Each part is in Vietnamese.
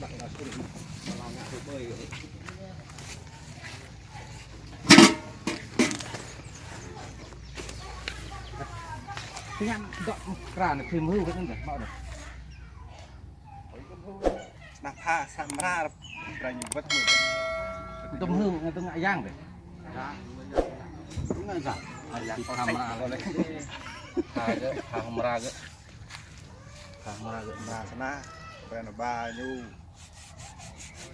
đặt là không mà làm ngã hồ bơi vậy cái nhăn dọn ra là thêm hưu cái thân thể mọi được đặt tha sam ra ra những vật mượn tôm hưu người ta ngại giang đấy đúng là giảm camera rồi đấy. Thà cái thà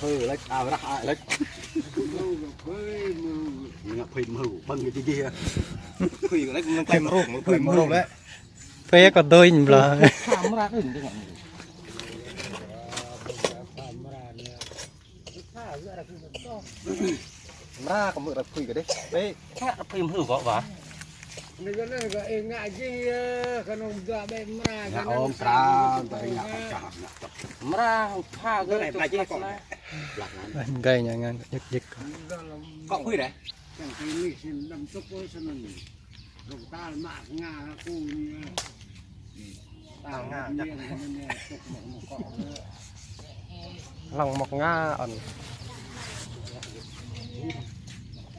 hừ băng cái kia Quỳ của lấy cũng tay mà rộng, quỳ mà rộng đấy phê có đôi nhìn là Khám ra đừng chứ ngọn ra có mượn là quỳ cái đấy đấy khác là phim hử võ vả Nigga nigga eh ngaji kanong da be mra Ngạ ôm tra Tại ngạ phải chạm ngạ chọc ra pha cái này phải chứ còn lạc ngắn gây nhà ngang giật giật cộng quỳ đấy. yang ini sin dam tok ko sanan rong tal ma nga ku ni tal nga chắc ni tok mo mo ko lòng một nga ẩn.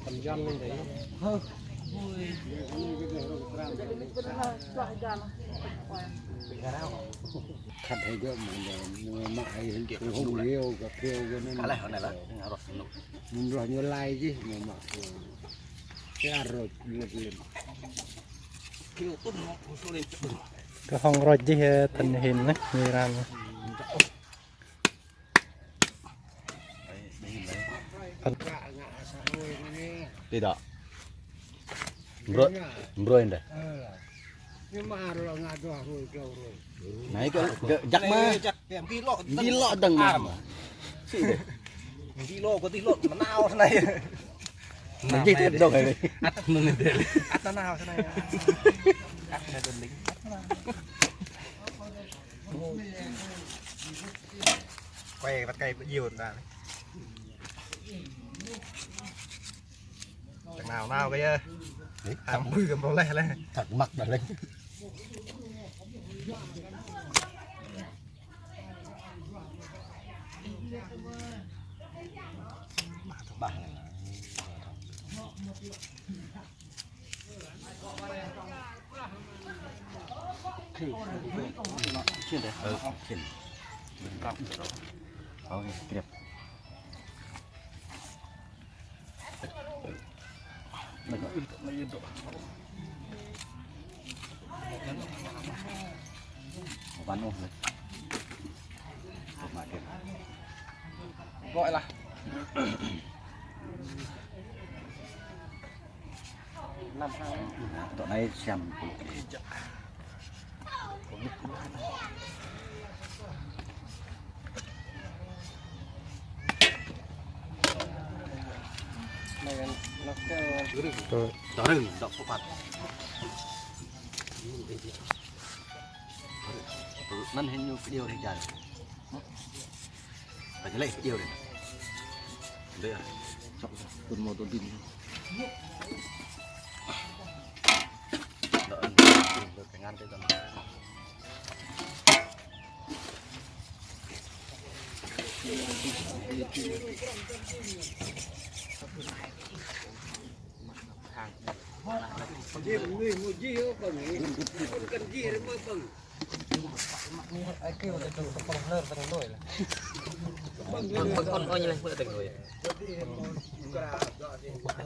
Tầm dân lên đấy khat hay go man ma ai hin ke leo ga keo hồi này là rồi mun lai chứ mà ma ko ya lên cái phong rồi chứ tình hình á, như ra nè. Đi đó Mroi Mroi đây ni ma ro nga do roi keo roi Này cái Dắt mà chắc em ký lọ Đi lọ đằng mà kilo có tí lộn mà nào thế này Mình gì thế đâu này ắt nó lên đây ắt nó nào thế này ắt này đơn lính quay bắt cây nhiều ra Chẳng nào nào giờ hàm mùi cầm đồ lẹ lên Thật mặt đã lên Bà Chuyên đấy Ừ, xin Cặp Ok, kịp Bắn ôm rồi mãi kịp Gọi là năm tháng Tụi này xem này nó kêu rồi Đó rừng, đọc phổ phạt Năn hình như cái điều này dài Phải lấy cái điều này Đây à tuần một tuần tin. Đỡ được cái ngăn cái tầm ji ni mo ji ho bang ni kan ji re mo bang ai kêu là từ tập phòng lợn tầng đôi là bang con con ôi như này vừa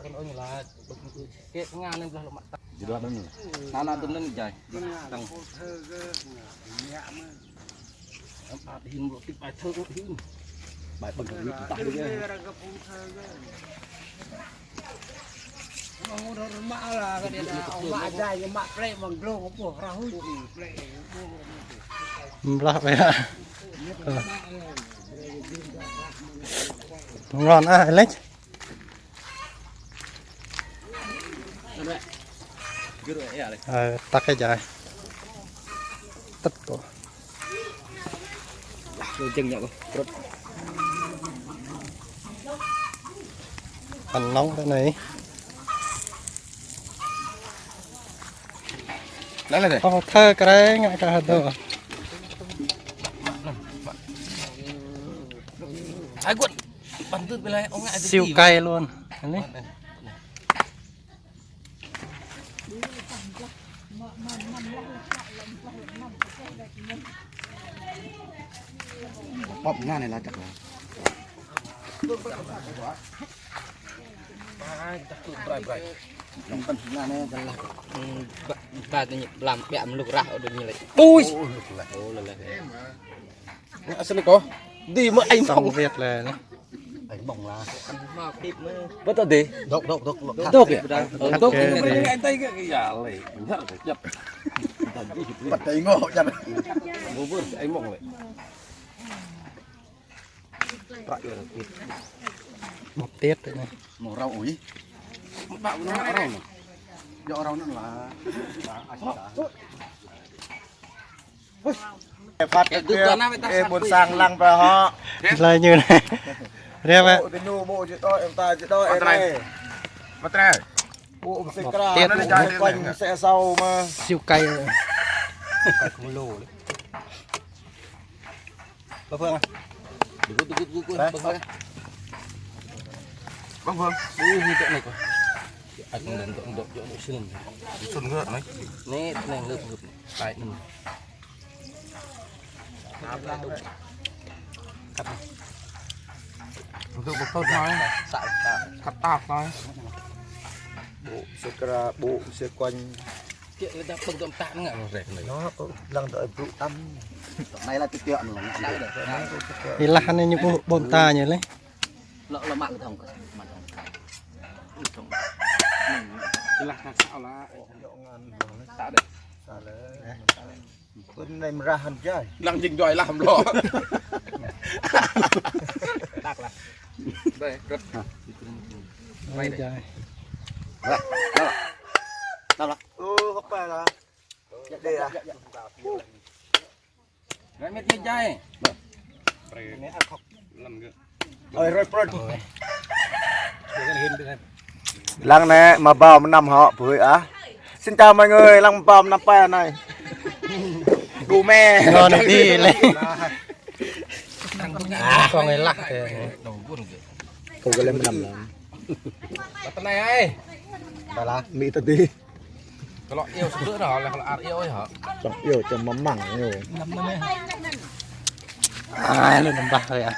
con ôi như là cái ngang lên là mặt Jadi ada nih nó nó tuần lên dài tầng hình một cái bài thơ của hình Bài bằng cái cái tay Đừng đấy nghe mà ngô cái này là ông mạ dài cái play à ngon à ờ tắt cái dài tất cổ Rồi chân nhậu. Rồi. nóng cái này Đây. ô thơ cái đấy ngại cả đồ Ai quật. Bắn tư bên này ông ngại siêu cay luôn đấy Bóp nga này là chắc là. Lòng tân nga này gần là. Ta nhiên làm bẹm lục rạo được như vậy. Ui. Ồ là là. À, xin có. Đi mà anh xong việt là Anh bỏng là. Bất tận đi. Độc độc độc. Độc kìa. Gì? Anh tay cái giả này. Nhất là nhập. Bật tay ngộ chặt. Vô vươn anh là thịt một tiết đấy này màu rau. Một bạo nó rau này. Ê, sát buồn quỷ. sang lăng vào họ. Là như này. Em em rồi. Không này quá. Anh đừng đừng đừng đừng đừng xin. Xuân ngựa đấy. Nè này ngược ngược. Tại đừng. Tôi bật tốt nói. Sạo sạo. Cắt nói. bộ sẽ ra bộ sẽ quanh Kiện người ta bưng tôm tạm ngại mà rẻ này. nó lăng đợi vụ tâm này là chuyện là đấy. thì là này như bộ bồn ta như lấy Lỡ là mạng thông cả. Mạng thông. Chỉ là sao là Tạo đấy. bên này mà ra hẳn chơi lăng trình giỏi làm lo. Đây, rất Ôi trời. ừ không phải là đây à Gái mét mét dai. ơi rồi rồi lăng này mà bao mà nằm họ với á. Xin chào mọi người lăng bao năm pa này. Gu me. Ngon đi lấy con này lắc không có lên mà nằm là Bắt tay này. Ai? bà là mỹ thật đi. Cái lọ yêu sữa đó là lọ yêu ấy hả? chẳng yêu cho mắm mẳng rồi à lên nằm bạc rồi à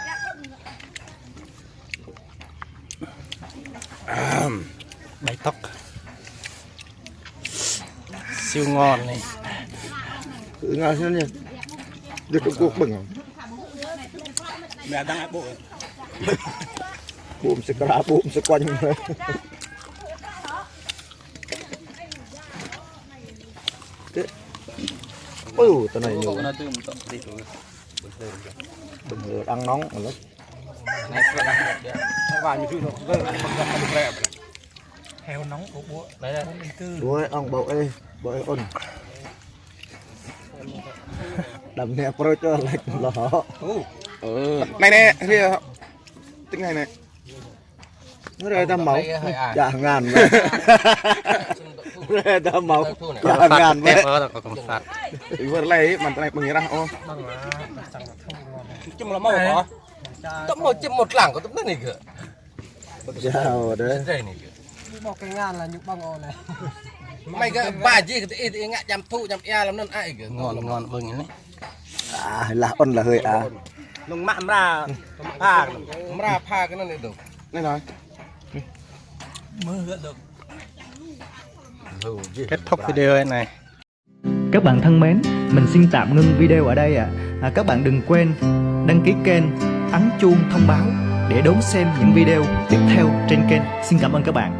bảy tóc siêu ngon này cứ ngồi xem nhỉ được cái cuộc bừng không mẹ đang áp bộ. bụng sẽ ra bụng sẽ quanh rồi ừ tao này nhiều rồi. ngờ đang nóng mà Này. Vài như thứ đó. Rẻ. Đấy đây. đuôi ông bộ ê bộ ê ôn đầm nè pro cho lạch lỏ Ừ. Này nè, thì tính này này. nó rơi ta máu à. dạ ngàn vậy rơi ta máu dạ ngàn vậy Vừa lấy mà này bằng ra ô. Chum là màu hả? Tấm một chum một lẳng của tấm này kìa. chào đấy Đây này kìa. Mày cái bà gì cái thì ngại chăm thu chăm e lắm nên ai kìa. ngon ngon vừng này à là ôn là hơi à Lùng mặn ra. Pha. Ra pha cái nó này được. Này nói. kết thúc video này Các bạn thân mến, mình xin tạm ngưng video ở đây ạ. À. các bạn đừng quên đăng ký kênh, ấn chuông thông báo để đón xem những video tiếp theo trên kênh. Xin cảm ơn các bạn.